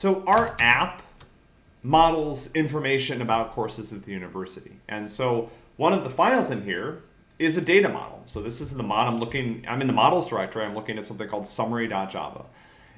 So our app models information about courses at the university. And so one of the files in here is a data model. So this is the mod I'm looking, I'm in the models directory, I'm looking at something called summary.java.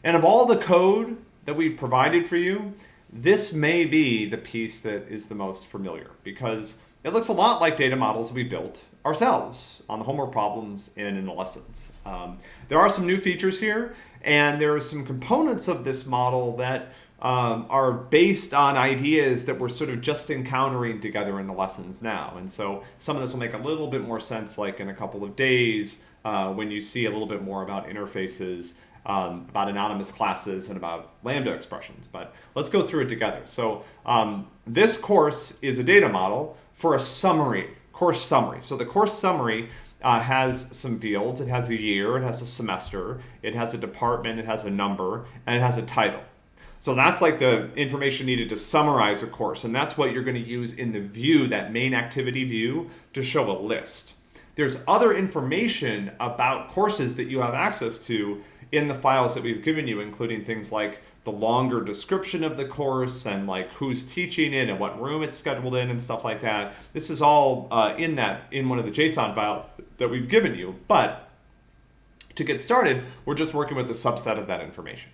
And of all the code that we've provided for you, this may be the piece that is the most familiar because it looks a lot like data models we built ourselves on the homework problems and in the lessons. Um, there are some new features here, and there are some components of this model that um, are based on ideas that we're sort of just encountering together in the lessons now. And so some of this will make a little bit more sense like in a couple of days uh, when you see a little bit more about interfaces um, about anonymous classes and about Lambda expressions. But let's go through it together. So um, this course is a data model for a summary, course summary. So the course summary uh, has some fields. It has a year, it has a semester, it has a department, it has a number, and it has a title. So that's like the information needed to summarize a course. And that's what you're going to use in the view, that main activity view, to show a list. There's other information about courses that you have access to in the files that we've given you, including things like the longer description of the course and like who's teaching it and what room it's scheduled in and stuff like that. This is all uh, in that in one of the JSON files that we've given you. But to get started, we're just working with a subset of that information.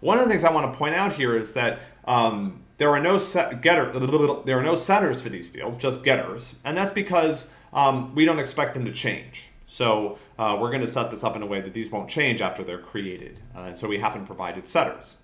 One of the things I want to point out here is that um, there are no set getter there are no setters for these fields, just getters, and that's because um, we don't expect them to change. So uh, we're going to set this up in a way that these won't change after they're created. Uh, and so we haven't provided setters.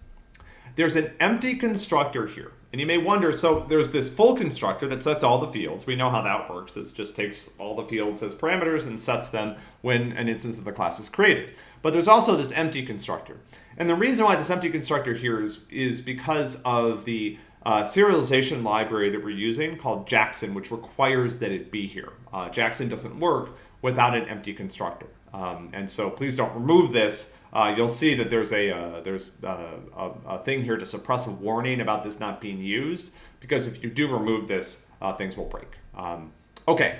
There's an empty constructor here. And you may wonder, so there's this full constructor that sets all the fields. We know how that works. It just takes all the fields as parameters and sets them when an instance of the class is created. But there's also this empty constructor. And the reason why this empty constructor here is, is because of the uh, serialization library that we're using called Jackson, which requires that it be here. Uh, Jackson doesn't work without an empty constructor. Um, and so please don't remove this. Uh, you'll see that there's a uh, there's uh, a, a, thing here to suppress a warning about this not being used because if you do remove this, uh, things will break. Um, okay,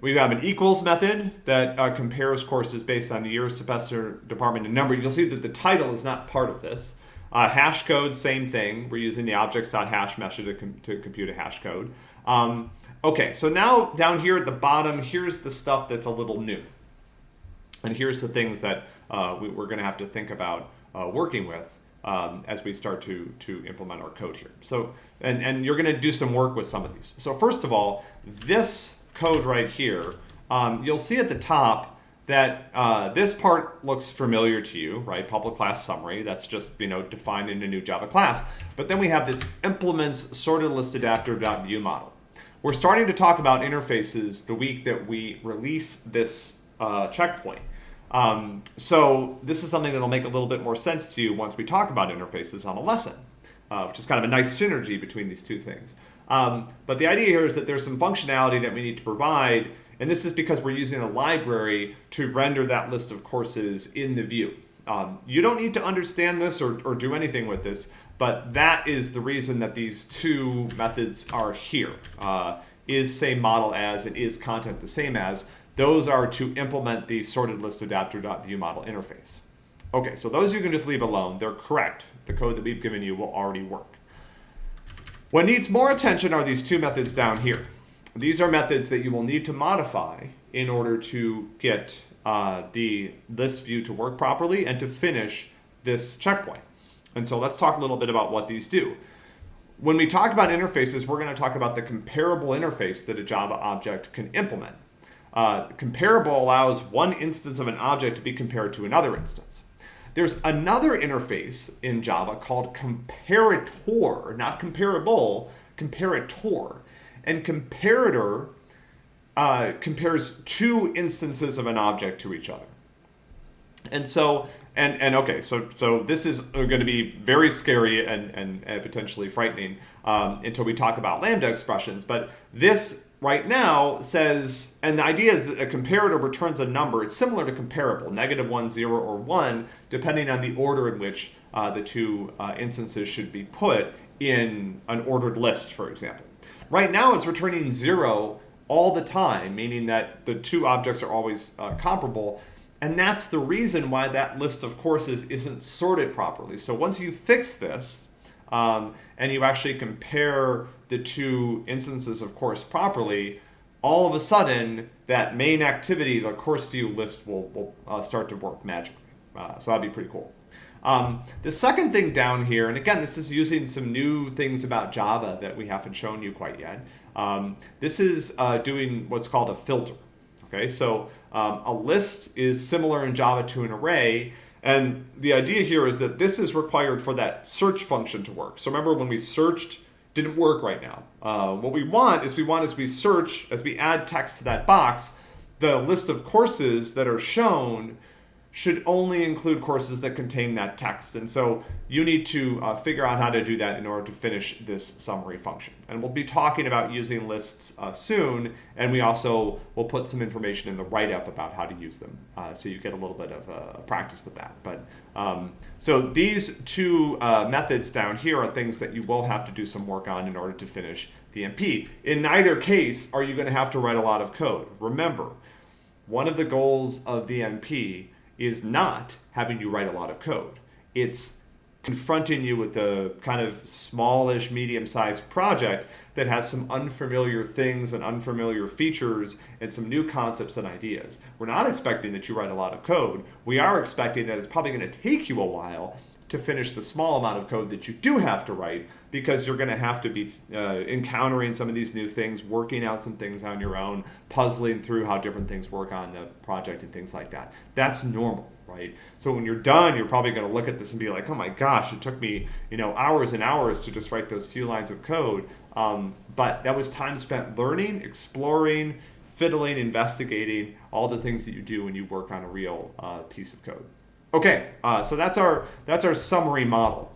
we have an equals method that uh, compares courses based on the year, semester, department, and number. You'll see that the title is not part of this. Uh, hash code, same thing. We're using the objects.hash method to, com to compute a hash code. Um, Okay, so now down here at the bottom, here's the stuff that's a little new. And here's the things that uh, we, are going to have to think about uh, working with um, as we start to, to implement our code here. So, and, and you're going to do some work with some of these. So first of all, this code right here, um, you'll see at the top that uh, this part looks familiar to you, right? Public class summary, that's just, you know, defined in a new Java class. But then we have this implements sorted list model. We're starting to talk about interfaces the week that we release this uh, checkpoint. Um, so this is something that'll make a little bit more sense to you once we talk about interfaces on a lesson, uh, which is kind of a nice synergy between these two things. Um, but the idea here is that there's some functionality that we need to provide, and this is because we're using a library to render that list of courses in the view. Um, you don't need to understand this or, or do anything with this, but that is the reason that these two methods are here. Uh, is same model as and is content the same as. Those are to implement the sorted list adapter.view model interface. Okay, so those you can just leave alone. They're correct. The code that we've given you will already work. What needs more attention are these two methods down here. These are methods that you will need to modify in order to get uh, the list view to work properly and to finish this checkpoint. And so let's talk a little bit about what these do. When we talk about interfaces, we're going to talk about the comparable interface that a Java object can implement. Uh, comparable allows one instance of an object to be compared to another instance. There's another interface in Java called comparator, not comparable, comparator. And comparator uh, compares two instances of an object to each other. And so and and okay, so so this is going to be very scary and and, and potentially frightening um, until we talk about lambda expressions. But this right now says, and the idea is that a comparator returns a number. It's similar to comparable, negative one, zero, or one, depending on the order in which uh, the two uh, instances should be put in an ordered list, for example. Right now, it's returning zero all the time, meaning that the two objects are always uh, comparable. And that's the reason why that list of courses isn't sorted properly. So once you fix this, um, and you actually compare the two instances of course properly, all of a sudden that main activity, the course view list will, will uh, start to work magically. Uh, so that'd be pretty cool. Um, the second thing down here, and again, this is using some new things about Java that we haven't shown you quite yet. Um, this is uh, doing what's called a filter. Okay, so um, a list is similar in Java to an array, and the idea here is that this is required for that search function to work. So remember when we searched, didn't work right now. Uh, what we want is we want as we search, as we add text to that box, the list of courses that are shown should only include courses that contain that text. And so you need to uh, figure out how to do that in order to finish this summary function. And we'll be talking about using lists uh, soon, and we also will put some information in the write-up about how to use them, uh, so you get a little bit of uh, practice with that. But um, so these two uh, methods down here are things that you will have to do some work on in order to finish the MP. In neither case are you going to have to write a lot of code. Remember, one of the goals of the MP is not having you write a lot of code. It's confronting you with a kind of smallish, medium-sized project that has some unfamiliar things and unfamiliar features and some new concepts and ideas. We're not expecting that you write a lot of code. We are expecting that it's probably going to take you a while to finish the small amount of code that you do have to write because you're going to have to be uh, encountering some of these new things, working out some things on your own, puzzling through how different things work on the project and things like that. That's normal, right? So when you're done, you're probably going to look at this and be like, oh my gosh, it took me you know hours and hours to just write those few lines of code. Um, but that was time spent learning, exploring, fiddling, investigating, all the things that you do when you work on a real uh, piece of code. Okay, uh, so that's our, that's our summary model.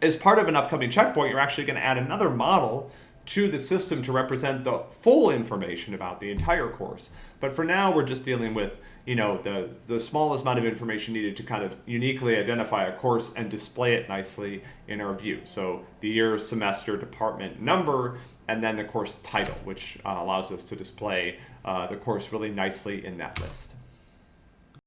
As part of an upcoming checkpoint, you're actually going to add another model to the system to represent the full information about the entire course. But for now, we're just dealing with you know the the smallest amount of information needed to kind of uniquely identify a course and display it nicely in our view. So the year, semester, department number, and then the course title, which uh, allows us to display uh, the course really nicely in that list.